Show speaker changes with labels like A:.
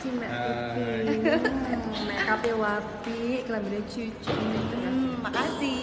A: kasih Mbak
B: ah,
A: Titi. Makeupnya Make upnya wapi, kelaminnya cucu.
C: Hmm, makasih.